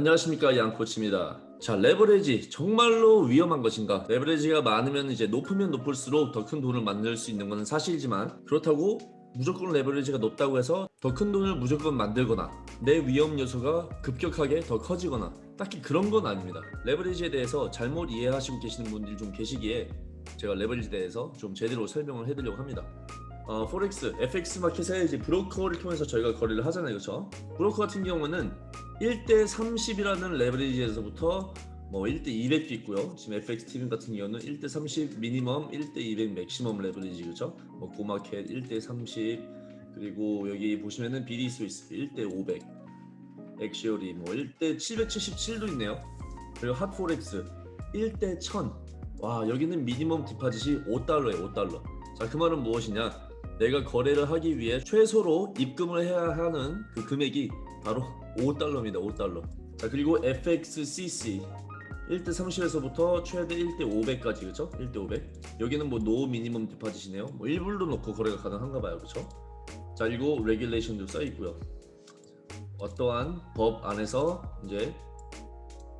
안녕하십니까 양코치입니다. 자 레버리지 정말로 위험한 것인가? leverage가 많으면 이제 높으면 높을수록 더 큰 돈을 만들 수 있는 것은 사실이지만 그렇다고 무조건 leverage가 높다고 해서 더 큰 돈을 무조건 만들거나 내 위험 요소가 급격하게 더 커지거나 딱히 그런 건 아닙니다. leverage에 대해서 잘못 이해하시고 계시는 분들이 좀 계시기에 제가 leverage에 대해서 좀 제대로 설명을 해드리려고 합니다 어, 포렉스, FX 마켓에 이제 브로커를 통해서 저희가 거래를 하잖아요 그렇죠 브로커 같은 경우는 1대 30이라는 leverage에서부터 뭐 1대 200도 있고요. 지금 FXTM 같은 경우는 1대 30 minimum, 1대 200 maximum leverage 그죠? 뭐 GO Markets 1대 30 그리고 여기 보시면은 BDSwiss 1대 500 Axiory 뭐 1대 777도 있네요. 그리고 HotForex 1대 1000. 와 여기는 minimum deposit이 5달러예요 5달러. 자 그 말은 무엇이냐? 내가 거래를 하기 위해 최소로 입금을 해야 하는 그 금액이 바로 5달러입니다 5달러. 자 그리고 FXCC 1대 30에서부터 최대 1대 500까지 그죠 1대 500 여기는 뭐 no minimum deposit이네요. 뭐 1불도 넣고 거래가 가능한가 봐요 그죠 자 그리고 regulation도 써 있고요. 어떠한 법 안에서 이제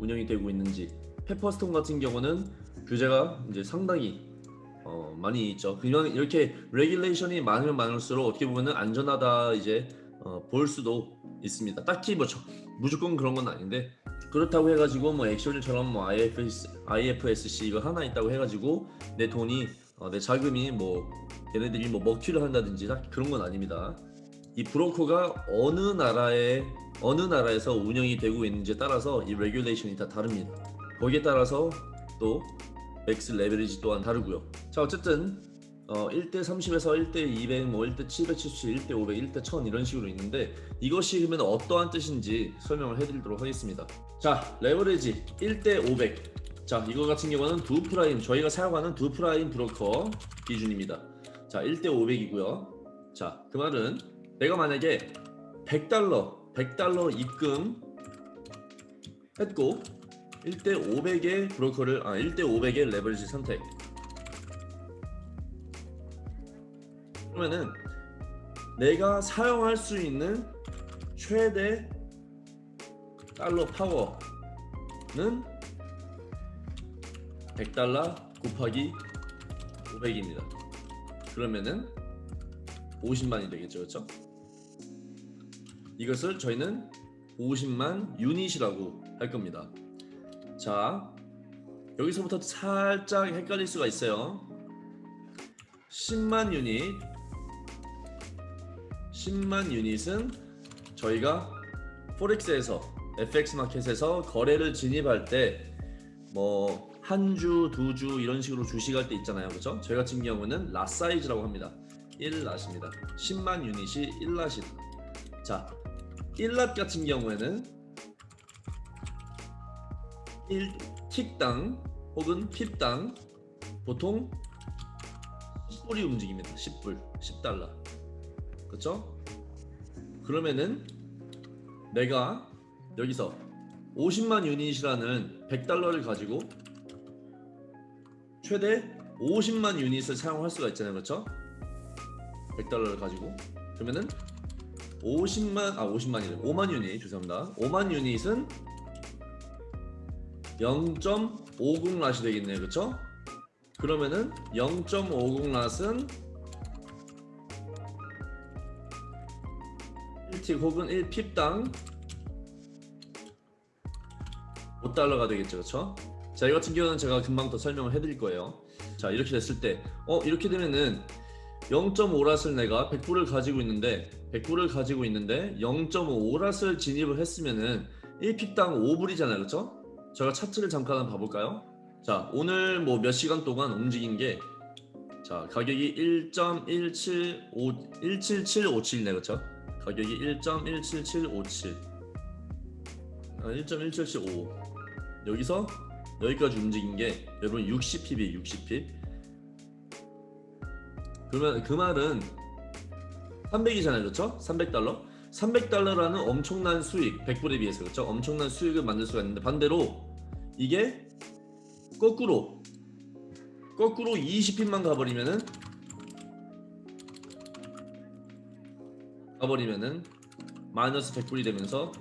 운영이 되고 있는지. Pepperstone 같은 경우는 규제가 이제 상당히 어, 많이 있죠 그냥 이렇게 regulation이 많으면 많을수록 어떻게 보면은 안전하다 이제 어, 볼 수도 있습니다. 딱히 뭐 저, 무조건 그런 건 아닌데 그렇다고 해가지고 뭐 Axiory처럼 뭐 IFS, IFSC 이거 하나 있다고 해가지고 내 돈이 어, 내 자금이 뭐 얘네들이 뭐 먹튀를 한다든지 딱 그런 건 아닙니다. 이 브로커가 어느 나라에 어느 나라에서 운영이 되고 있는지에 따라서 이 regulation이 다 다릅니다. 거기에 따라서 또 max leverage 또한 다르고요. 자 어쨌든 어, 1대 30에서 1대 200, 뭐 1대 777, 1대 500, 1대 1000 이런 식으로 있는데 이것이 그러면 어떠한 뜻인지 설명을 해드리도록 하겠습니다. 자, 레버리지 1대 500. 자, 이거 같은 경우는 Doo Prime, 저희가 사용하는 Doo Prime 브로커 기준입니다. 자, 1대 500이고요. 자, 그 말은 내가 만약에 100달러, 100달러 입금 했고 1대 500의 브로커를 아 1대 500의 레버리지 선택 그러면은 내가 사용할 수 있는 최대 달러 파워는 100달러 곱하기 500입니다. 그러면은 50만이 되겠죠. 그렇죠? 이것을 저희는 50만 유닛이라고 할 겁니다. 자, 여기서부터 살짝 헷갈릴 수가 있어요. 10만 유닛 10만 유닛은 저희가 포렉스에서 FX 마켓에서 거래를 진입할 때 뭐 한 주, 두 주 이런 식으로 주식할 때 있잖아요. 그죠? 저희 같은 경우는 라 사이즈라고 합니다. 1랏입니다. 10만 유닛이 1랏이다. 자, 1랏 같은 경우에는 1틱당 혹은 핍당 보통 10불이 움직입니다. 10불, 10달러. 그렇죠? 그러면은 내가 여기서 50만 유닛이라는 100달러를 가지고 최대 50만 유닛을 사용할 수가 있잖아요. 그렇죠? 100달러를 가지고 그러면은 50만 아 50만이래 5만 유닛 죄송합니다 5만 유닛은 0.50 랏이 되겠네요. 그쵸? 그러면은 0.50 랏은 1틱 혹은 1핍당 5달러가 되겠죠. 그쵸? 자, 이 같은 경우는 제가 금방 더 설명을 해드릴 거예요. 자, 이렇게 됐을 때, 어, 이렇게 되면은 0.5랏을 내가 100불을 가지고 있는데, 100불을 가지고 있는데 0.5랏을 진입을 했으면은 1픽당 5불이잖아요, 그렇죠? 제가 차트를 잠깐 한번 봐볼까요? 자, 오늘 뭐 몇 시간 동안 움직인 게, 자, 가격이 1.175, 17757네, 그렇죠? 가격이 1.17757, 아, 1.17755. 여기서 여기까지 움직인 게 여러분 60핍이 60핍 그러면 그 말은 300이잖아요 그렇죠? 300달러 300달러라는 엄청난 수익 100불에 비해서 그렇죠? 엄청난 수익을 만들 수가 있는데 반대로 이게 거꾸로 거꾸로 20핍만 가버리면은 가버리면은 마이너스 100불이 되면서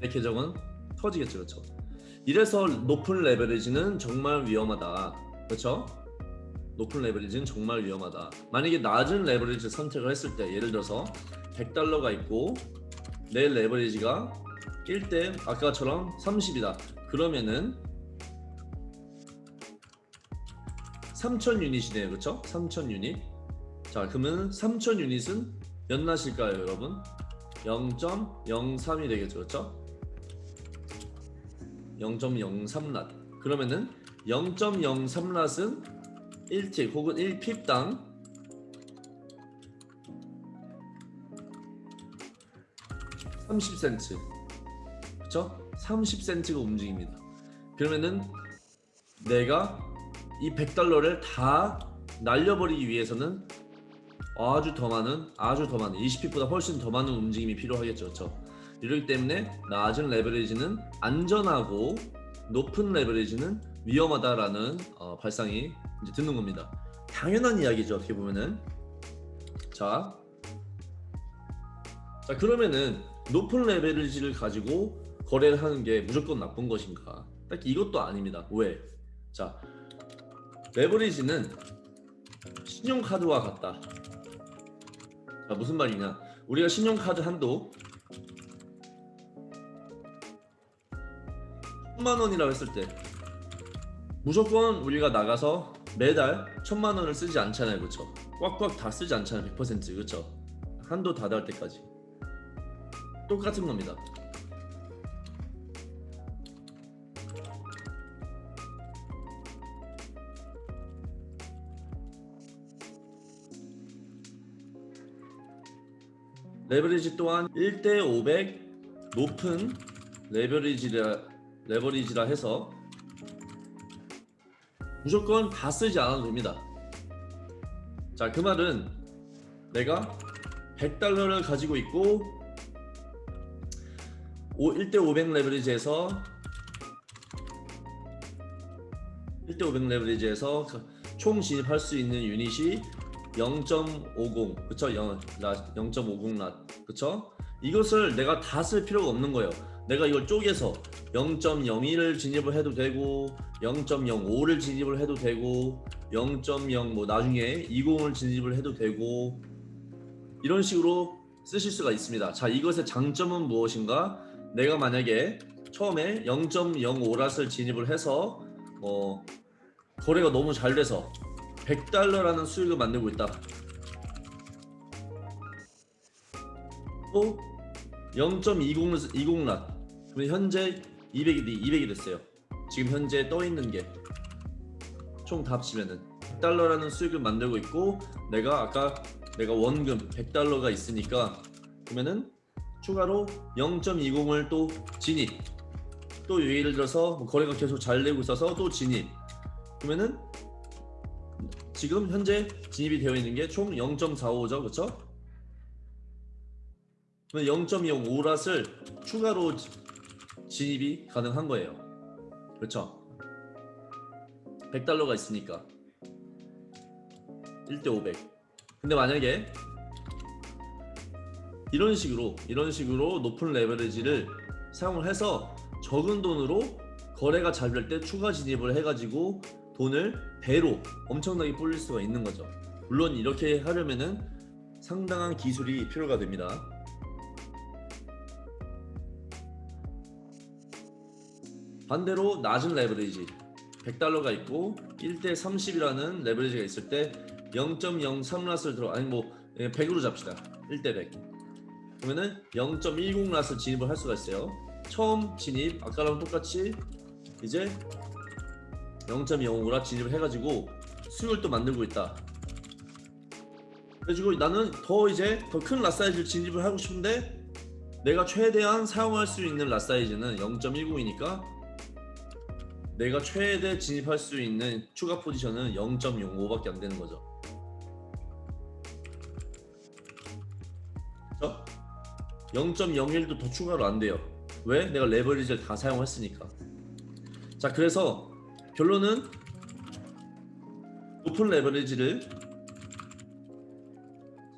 내 계정은 터지겠죠, 그렇죠? 이래서 높은 레버리지는 정말 위험하다, 그렇죠? 높은 레버리지는 정말 위험하다. 만약에 낮은 레버리지 선택을 했을 때, 예를 들어서 100달러가 있고 내 레버리지가 1대 아까처럼 30이다. 그러면은 3,000 유닛이네요, 그렇죠? 3,000 유닛. 자, 그러면 3,000 유닛은 몇 낫일까요, 여러분? 0.03이 되겠죠, 그렇죠? 0.03낫. 그러면은 0.03낫은 1틱 혹은 1핍당 30센트. 그렇죠? 30센트가 움직입니다. 그러면은 내가 이 100달러를 다 날려버리기 위해서는 아주 더 많은 아주 더 많은 20핏보다 훨씬 더 많은 움직임이 필요하겠죠 그렇죠 이렇기 때문에 낮은 레버리지는 안전하고 높은 레버리지는 위험하다라는 어, 발상이 이제 드는 겁니다. 당연한 이야기죠 어떻게 보면은. 자, 자 그러면은 높은 레버리지를 가지고 거래를 하는 게 무조건 나쁜 것인가? 딱 이것도 아닙니다. 왜? 자 레버리지는 신용카드와 같다. 자, 무슨 말이냐? 우리가 신용카드 한도 천만 원이라고 했을 때 무조건 우리가 나가서 매달 천만 원을 쓰지 않잖아요 그쵸? 꽉꽉 다 쓰지 않잖아요 100% 그쵸? 한도 다 닿을 때까지. 똑같은 겁니다. 레버리지 또한 1대 500 높은 레버리지라 레버리지라 해서 무조건 다 쓰지 않아도 됩니다. 자, 그 말은 내가 100달러를 가지고 있고 1대 500 레버리지에서 1대 500 레버리지에서 총 진입할 수 있는 유닛이 0.50 그쵸? 0.50랏 그쵸? 이것을 내가 다 쓸 필요가 없는 거예요 내가 이걸 쪼개서 0.01을 진입을 해도 되고 0.05를 진입을 해도 되고 0.0뭐 나중에 20을 진입을 해도 되고 이런 식으로 쓰실 수가 있습니다 자 이것의 장점은 무엇인가 내가 만약에 처음에 0.05랏을 진입을 해서 어 거래가 너무 잘 돼서 100달러라는 수익을 만들고 있다. 또 0.20 20랏. 그럼 현재 200이 200이 됐어요. 지금 현재 떠 있는 게 총 다 합치면은 100달러라는 수익을 만들고 있고 내가 아까 내가 원금 100달러가 있으니까 그러면은 추가로 0.20을 또 진입 또 예를 들어서 뭐 거래가 계속 잘 되고 있어서 또 진입 그러면은 지금 현재 진입이 되어 있는 게 총 0.45죠 그쵸? 그러면 0.05랏을 추가로 진입이 가능한 거예요. 그렇죠? 100달러가 있으니까. 1대 500 근데 만약에 이런 식으로 이런 식으로 높은 레버리지를 사용을 해서 적은 돈으로 거래가 잘 될 때 추가 진입을 해가지고 돈을 배로 엄청나게 불릴 수가 있는 거죠. 물론 이렇게 하려면은 상당한 기술이 필요가 됩니다 반대로 낮은 레버리지 100달러가 있고 1대 30이라는 레버리지가 있을 때 0.03랏을 들어 아니 뭐 100으로 잡시다. 1대 100 그러면은 0.10랏을 진입을 할 수가 있어요. 처음 진입 아까랑 똑같이 이제 0.05라 진입을 해가지고 또 만들고 있다. 그래가지고 나는 더 이제 더 큰 랏사이즈를 진입을 하고 싶은데 내가 최대한 사용할 수 있는 랏사이즈는 0.10이니까 내가 최대 진입할 수 있는 추가 포지션은 0.05밖에 안 되는 거죠. 0.01도 더 추가로 안 돼요. 왜? 내가 레버리지를 다 사용했으니까. 자 그래서 결론은 높은 레버리지를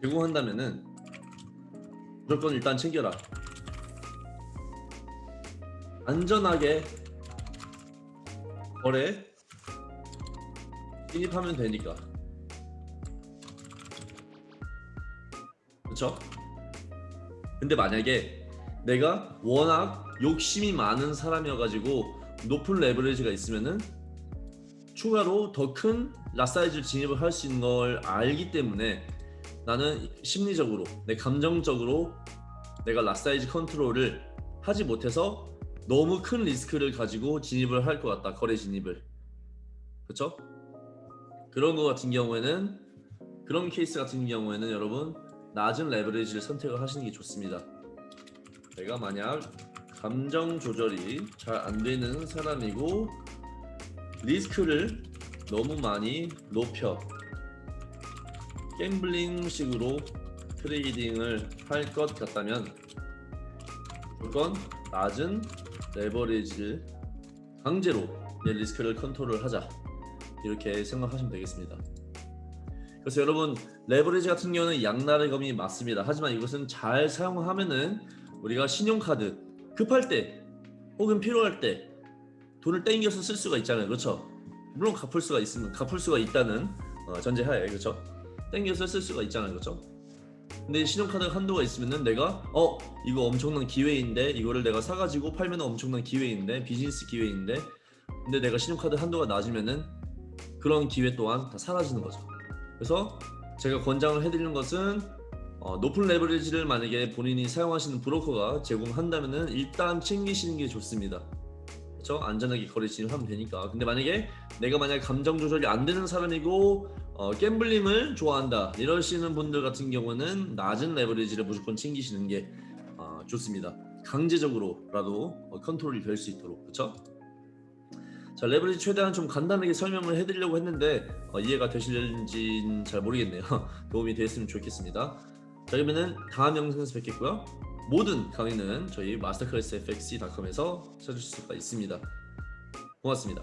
제공한다면은 무조건 일단 챙겨라. 안전하게 거래 진입하면 되니까 그렇죠? 근데 만약에 내가 워낙 욕심이 많은 사람이어가지고 높은 레버리지가 있으면은 추가로 더 큰 lot size 진입을 할 수 있는 걸 알기 때문에 나는 심리적으로 내 감정적으로 내가 lot size 컨트롤을 하지 못해서 너무 큰 리스크를 가지고 진입을 할 것 같다 거래 진입을 그렇죠? 그런 거 같은 경우에는 그런 케이스 같은 경우에는 여러분 낮은 레버리지를 선택을 하시는 게 좋습니다. 내가 만약 감정 조절이 잘 안 되는 사람이고 리스크를 너무 많이 높여 gambling식으로 트레이딩을 할 것 같다면 무조건 낮은 레버리지를 강제로 내 리스크를 컨트롤하자 이렇게 생각하시면 되겠습니다. 그래서 여러분 레버리지 같은 경우는 양날의 검이 맞습니다. 하지만 이것은 잘 사용하면은 우리가 신용카드 급할 때 혹은 필요할 때 돈을 땡겨서 쓸 수가 있잖아요. 그렇죠? 물론 갚을 수가 있으면 갚을 수가 있다는 어, 전제하에 그렇죠? 땡겨서 쓸 수가 있잖아요. 그렇죠? 근데 신용카드 한도가 있으면은 내가 어 이거 엄청난 기회인데 이거를 내가 사가지고 팔면 엄청난 기회인데 비즈니스 기회인데 근데 내가 신용카드 한도가 낮으면은 그런 기회 또한 다 사라지는 거죠. 그래서 제가 권장을 해드리는 것은 어, 높은 레버리지를 만약에 본인이 사용하시는 브로커가 제공한다면은 일단 챙기시는 게 좋습니다. 그렇죠? 안전하게 거래 진입하면 되니까. 근데 만약에 내가 만약 감정 조절이 안 되는 사람이고 어, 갬블링을 좋아한다 이러시는 분들 같은 경우는 낮은 레버리지를 무조건 챙기시는 게 어, 좋습니다. 강제적으로라도 어, 컨트롤이 될 수 있도록 그렇죠? 자 레버리지 최대한 좀 간단하게 설명을 해드리려고 했는데 어, 이해가 되실지는 잘 모르겠네요. 도움이 됐으면 좋겠습니다. 자 그러면은 다음 영상에서 뵙겠고요. 모든 강의는 저희 마스터클래스 fxc.com에서 찾을 수가 있습니다. 고맙습니다.